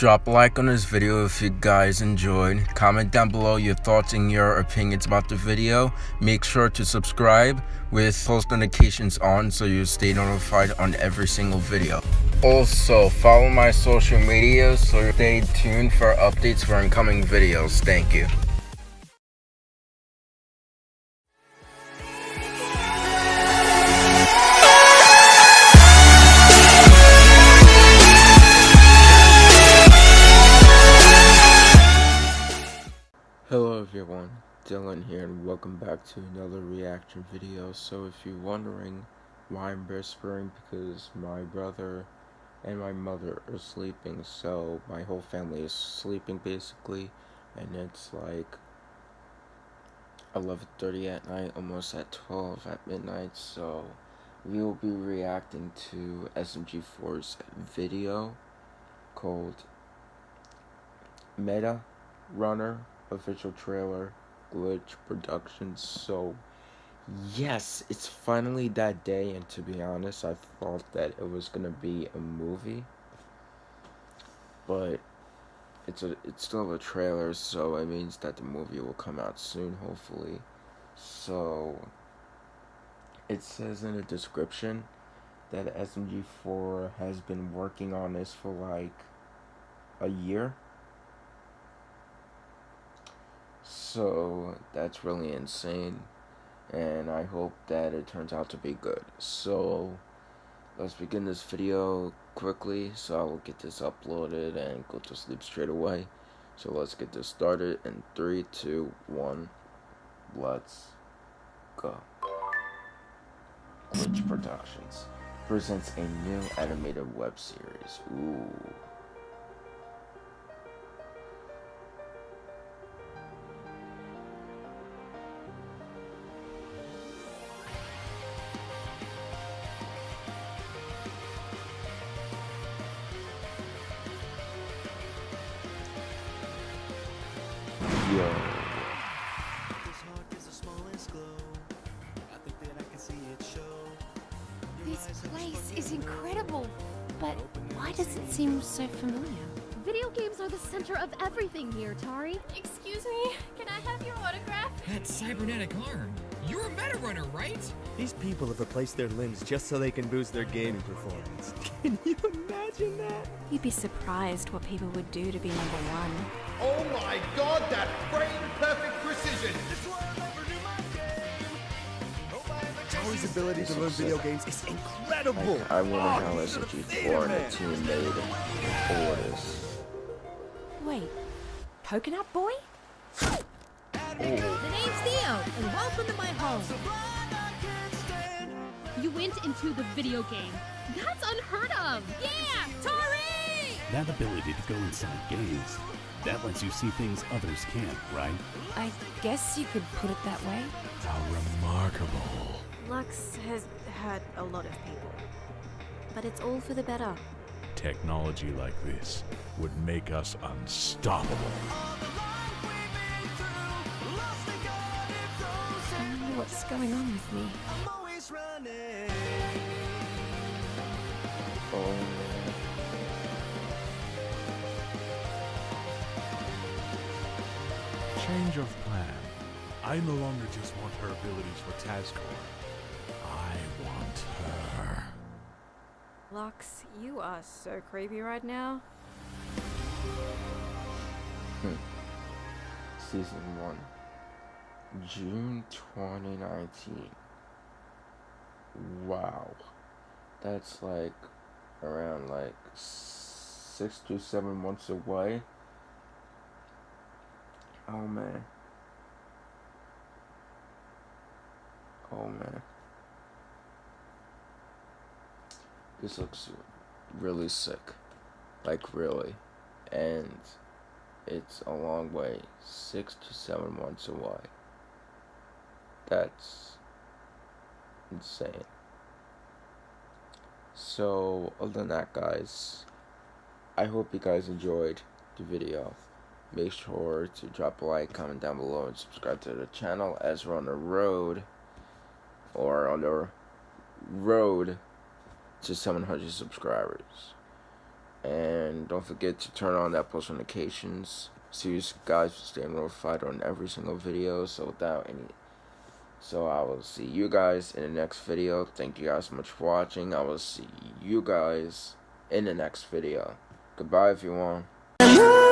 Drop a like on this video if you guys enjoyed. Comment down below your thoughts and your opinions about the video. Make sure to subscribe with post notifications on so you stay notified on every single video. Also, follow my social media so stay tuned for updates for incoming videos. Thank you. Everyone, Dylan here and welcome back to another reaction video. So if you're wondering why I'm whispering, because my brother and my mother are sleeping, so my whole family is sleeping basically, and it's like 11.30 at night, almost at 12 at midnight, so we will be reacting to SMG4's video called Meta Runner official trailer, Glitch Productions. So, yes, it's finally that day, and to be honest, I thought that it was gonna be a movie, but it's a it's still a trailer, so it means that the movie will come out soon, hopefully. So, it says in the description that SMG4 has been working on this for like a year so that's really insane. And I hope that it turns out to be good. So let's begin this video quickly so I will get this uploaded and go to sleep straight away. So let's get this started in three, two, one. Let's go. Glitch Productions presents a new animated web series. Ooh. Yo. This place is incredible, but why does it seem so familiar? Video games are the center of everything here, Tari. Excuse me, can I have your autograph? That cybernetic arm. You're a meta runner, right? These people have replaced their limbs just so they can boost their gaming performance. Can you imagine that? You'd be surprised what people would do to be number one. Oh my god, that frame perfect precision! Tower's ability to learn video games is incredible. I, I wonder Oh, how you should've seen SMG4 and it, the team made all this. Wait, Coconut Boy? The name's Theo, and welcome to my home. You went into the video game. That's unheard of. Yeah, Tari! That ability to go inside games, that lets you see things others can't, right? I guess you could put it that way. How remarkable. Lux has hurt a lot of people. But it's all for the better. Technology like this would make us unstoppable. Going on with me. Oh man. Change of plan. I no longer just want her abilities for TAS Corp. I want her. Lux, you are so creepy right now. Hmm. Season 1. June 2019. Wow. That's like around like six to seven months away. Oh man. Oh man. This looks really sick. Like really. And it's a long way. Six to seven months away. That's insane. So, other than that, guys, I hope you guys enjoyed the video. Make sure to drop a like, comment down below, and subscribe to the channel as we're on the road, or on the road to 700 subscribers. And don't forget to turn on that post notifications so you guys stay notified on every single video. So without any so I will see you guys in the next video. Thank you guys so much for watching. I will see you guys in the next video. Goodbye if you everyone.